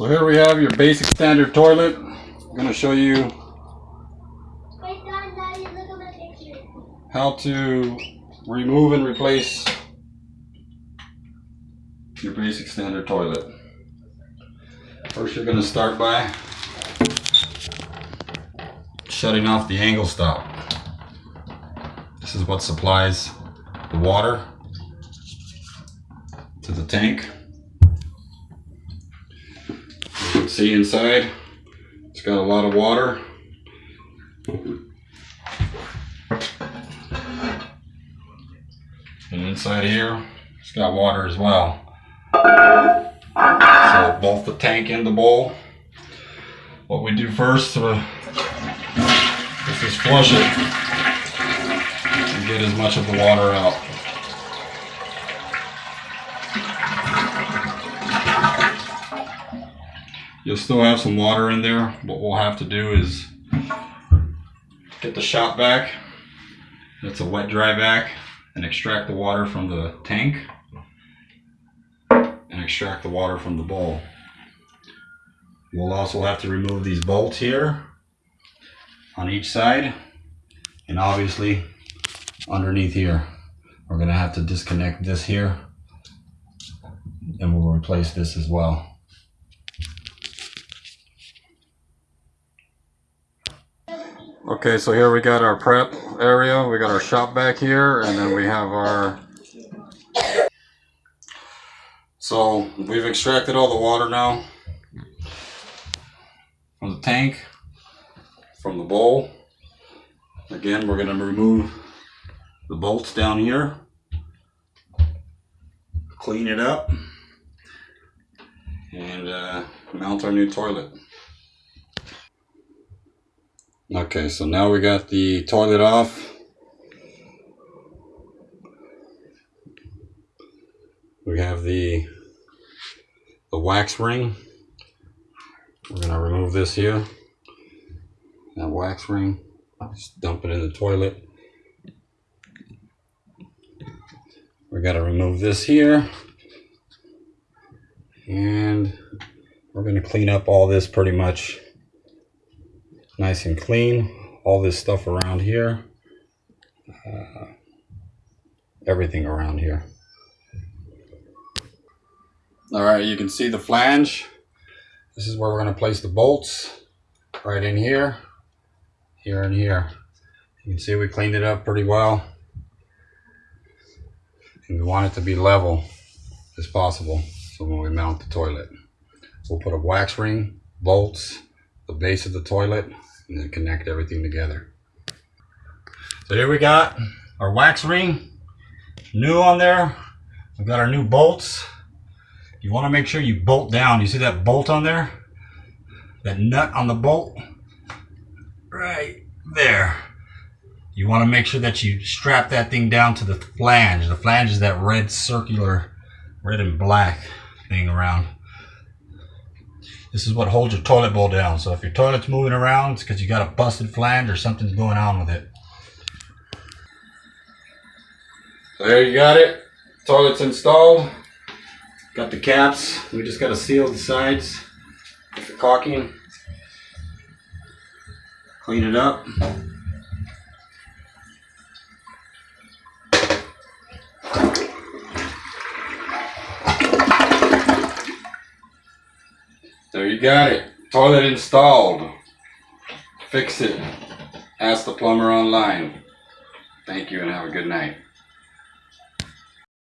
So here we have your basic standard toilet. I'm going to show you how to remove and replace your basic standard toilet. First you're going to start by shutting off the angle stop. This is what supplies the water to the tank. You can see inside it's got a lot of water. And inside here, it's got water as well. So both the tank and the bowl. What we do first uh, is just flush it and get as much of the water out. You'll still have some water in there. What we'll have to do is get the shop vac. That's a wet dry vac and extract the water from the tank and extract the water from the bowl. We'll also have to remove these bolts here on each side and obviously underneath here. We're gonna have to disconnect this here and we'll replace this as well. Okay, so here we got our prep area. We got our shop vac here, and then we have our. So we've extracted all the water now from the tank, from the bowl. Again, we're going to remove the bolts down here, clean it up, and uh, mount our new toilet. Okay, so now we got the toilet off. We have the the wax ring. We're gonna remove this here. That wax ring. Just dump it in the toilet. We gotta remove this here. And we're gonna clean up all this pretty much nice and clean. All this stuff around here, uh, everything around here. All right, you can see the flange. This is where we're going to place the bolts, right in here, here and here. You can see we cleaned it up pretty well. And we want it to be level as possible. So when we mount the toilet, we'll put a wax ring, bolts, the base of the toilet, and then connect everything together. So here we got our wax ring, new on there. We've got our new bolts. You want to make sure you bolt down. You see that bolt on there? That nut on the bolt? Right there. You want to make sure that you strap that thing down to the flange. The flange is that red circular, red and black thing around. This is what holds your toilet bowl down. So if your toilet's moving around, it's because you got a busted flange or something's going on with it. There you got it. Toilet's installed. Got the caps. We just got to seal the sides with the caulking. Clean it up. Got it. Toilet installed. Fix it. Ask the plumber online. Thank you and have a good night.